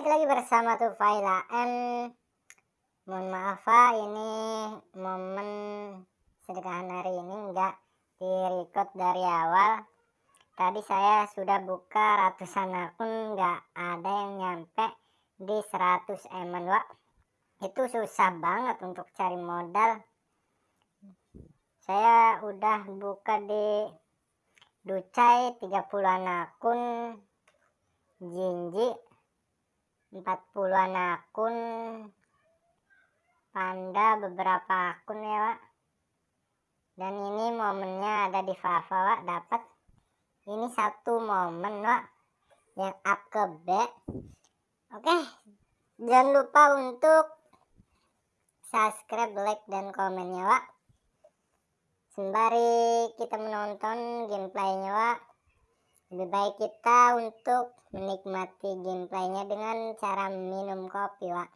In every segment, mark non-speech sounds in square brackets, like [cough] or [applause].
Balik lagi bersama Tufaila M Mohon maaf Pak ini momen sedekah hari ini enggak direcord dari awal. Tadi saya sudah buka ratusan akun enggak ada yang nyampe di 100 eman Pak Itu susah banget untuk cari modal. Saya udah buka di Ducai 30an akun Jinji 40-an akun. Panda beberapa akun ya Pak. Dan ini momennya ada di Fafa Pak. Dapat. Ini satu momen Pak yang up ke B. Oke. Jangan lupa untuk subscribe like dan komennya Pak. Sembari kita menonton gameplaynya Pak lebih baik kita untuk menikmati gameplaynya dengan cara minum kopi Wak.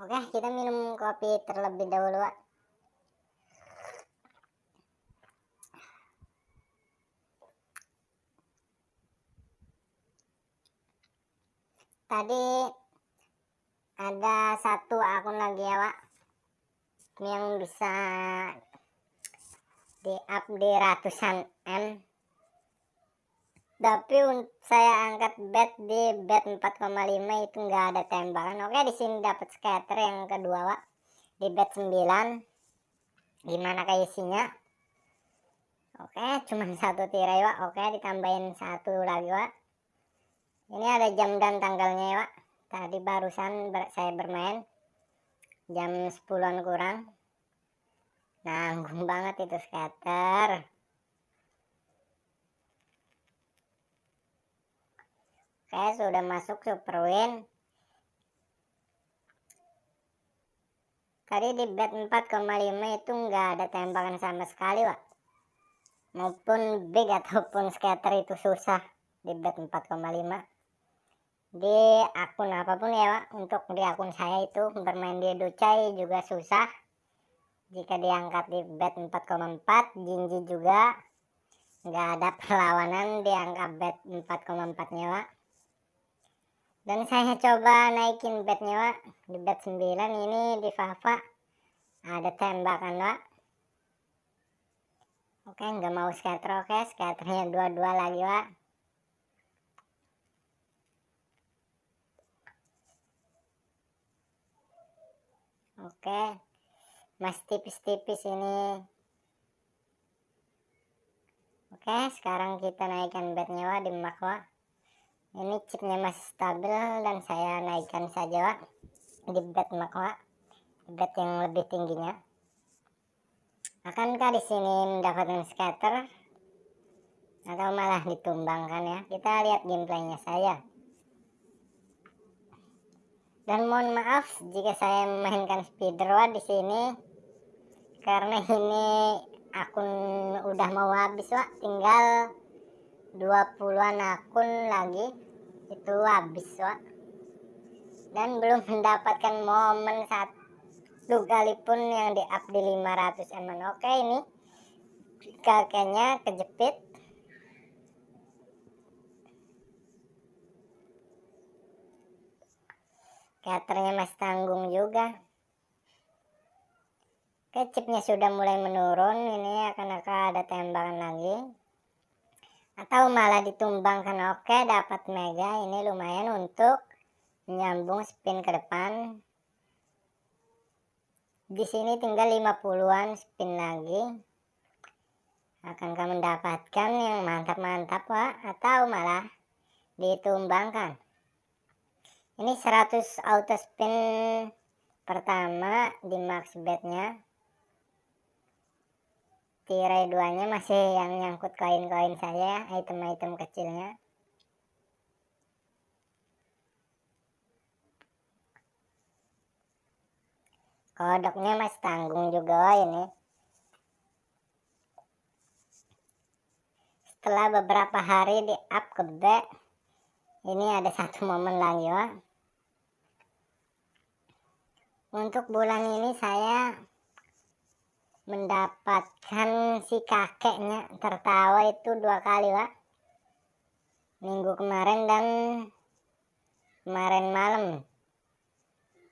Oke kita minum kopi terlebih dahulu Wak. Tadi ada satu akun lagi ya Wak yang bisa di up di ratusan M. Tapi saya angkat bet di bet 4,5 itu enggak ada tembakan. Oke di sini dapat scatter yang kedua Pak di bet 9 gimana kayak isinya? Oke cuma [laughs] satu tirai Pak oke ditambahin satu lagi Pak ini ada jam dan tanggalnya ya Pak tadi barusan saya bermain. Jam 10an kurang nanggung banget itu scatter oke sudah masuk super win. Tadi di bet 4,5 itu enggak ada tembakan sama sekali Pak. Maupun big ataupun scatter itu susah di bet 4,5 di akun apa pun ya Pak. Untuk di akun saya itu bermain di Ducai juga susah jika diangkat di bet 4,4 Jinji juga nggak ada [laughs] perlawanan diangkat bet 4,4 nya Pak dan saya coba naikin betnya Pak di bet 9 ini di Fafa ada tembakan Pak oke nggak mau scatter. Oke scatternya dua-dua lagi Pak oke masih tipis-tipis ini. Oke sekarang kita naikkan bednya Wak di makwa ini chipnya masih stabil dan saya naikkan saja Wak di bed makwa bed yang lebih tingginya. Akankah di sini mendapatkan scatter? Atau malah ditumbangkan ya? Kita lihat gameplaynya saya dan mohon maaf jika saya memainkan speedrun di sini. Karena ini akun udah mau habis Wak. Tinggal 20-an akun lagi. Itu habis Wak. Dan belum mendapatkan momen satu kali pun yang di up di 500 eman oke ini. Kakeknya kejepit Katernya masih tanggung juga. Oke, chipnya sudah mulai menurun. Ini akan akan ada tembakan lagi. Atau malah ditumbangkan. Oke, dapat mega. Ini lumayan untuk menyambung spin ke depan. Di sini tinggal 50-an spin lagi. Akankah mendapatkan yang mantap-mantap, Pak? Atau malah ditumbangkan? Ini 100 auto spin pertama di max bednya. Tirai duanya masih yang nyangkut koin-koin saya item-item kecilnya. Kodoknya masih tanggung juga ini. Setelah beberapa hari di up ke B ini ada satu momen lagi ya untuk bulan ini saya mendapatkan si kakeknya. Tertawa itu dua kali Pak. Minggu kemarin dan kemarin malam.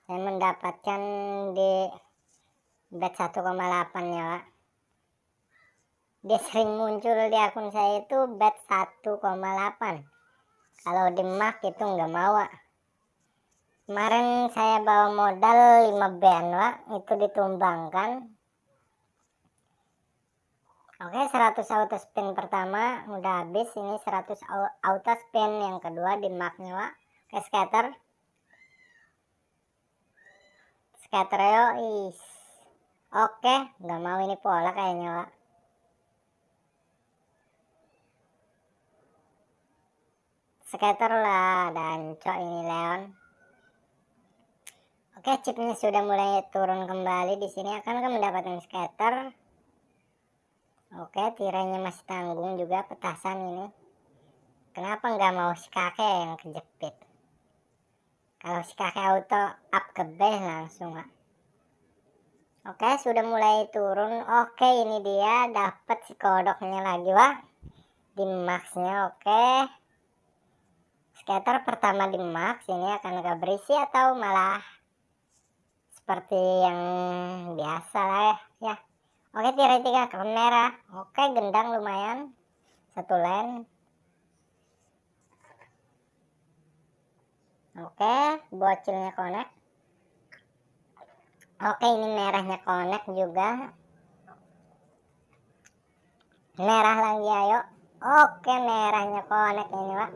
Saya mendapatkan di bet 1,8 ya Pak. Dia sering muncul di akun saya itu bet 1,8 kalau di mark itu nggak mau Pak. Kemarin saya bawa modal 5 ben Pak itu ditumbangkan. Oke 100 auto spin pertama udah habis. Ini 100 auto spin yang kedua di marknya Pak ke scatter. Scatter yo is. Oke nggak mau ini pola kayaknya Pak scatter lah dan cok ini Leon oke chipnya sudah mulai turun kembali di sini. Akan mendapatkan scatter. Oke tirainya masih tanggung juga petasan ini. Kenapa nggak mau si kakek yang kejepit? Kalau si kakek auto up ke base langsung Pak. oke sudah mulai turun. Oke ini dia. Dapat si kodoknya lagi Pak di maxnya oke. Scatter pertama di max ini akan agak berisi atau malah seperti yang biasa lah ya, ya. oke tirai tiga ke merah. Oke gendang lumayan. Satu line oke bocilnya connect. Oke ini merahnya connect juga. Merah lagi ayo. Oke merahnya connect ini pak.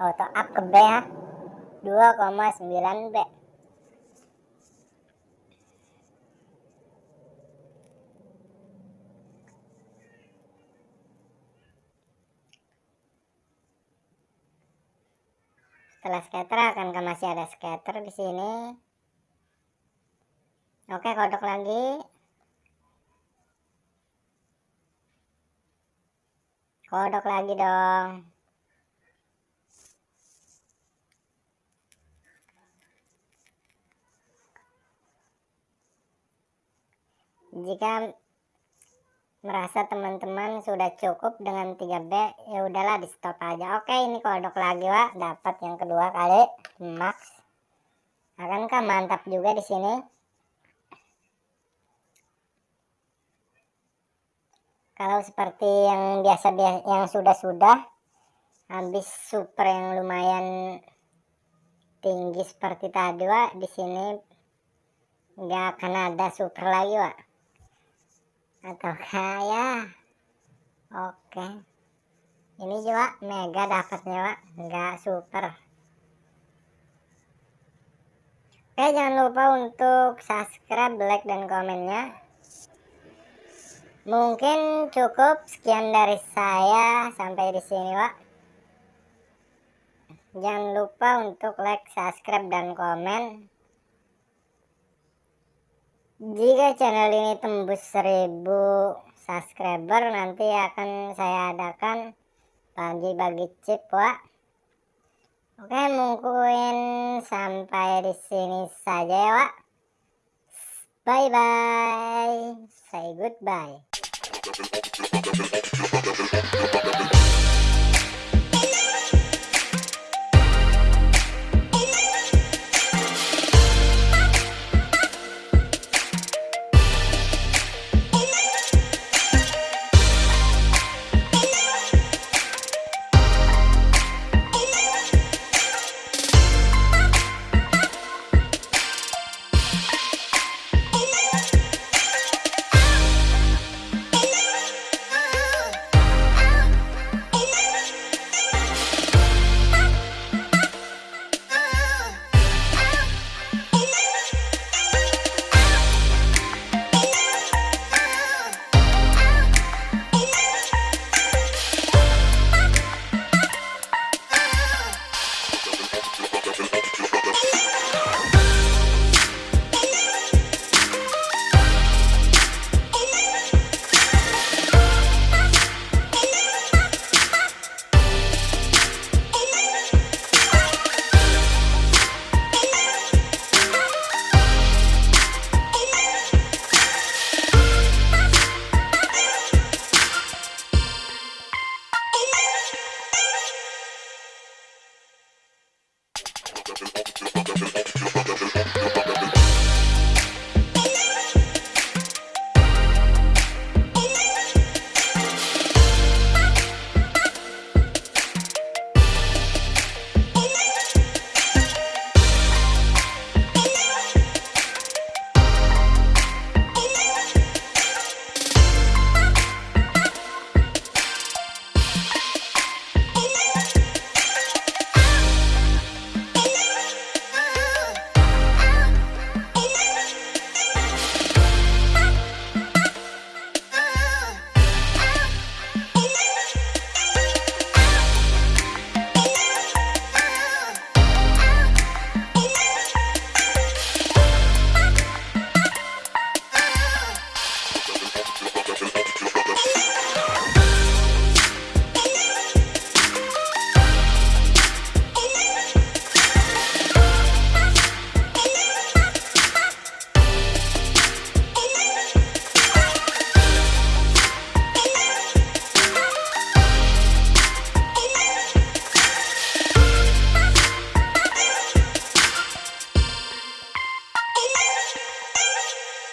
Auto up ke B ya 2,9 B setelah scatter akan masih ada scatter di sini. Oke kodok lagi. Kodok lagi dong. Jika merasa teman-teman sudah cukup dengan 3B ya udahlah di stop aja. Oke ini kodok lagi Pak dapat yang kedua kali max. Akankah mantap juga di sini? Kalau seperti yang biasa yang sudah-sudah habis super yang lumayan tinggi seperti tadi Pak di sini nggak akan ada super lagi Pak atau kaya. Oke. Ini juga mega dapatnya pak enggak super. Oke jangan lupa untuk subscribe like dan komennya. Mungkin cukup sekian dari saya sampai di sini pak jangan lupa untuk like subscribe dan komen jika channel ini tembus 1000 subscriber nanti akan saya adakan bagi-bagi chip Wak Oke mungkin sampai di sini saja ya Wak Bye bye Say goodbye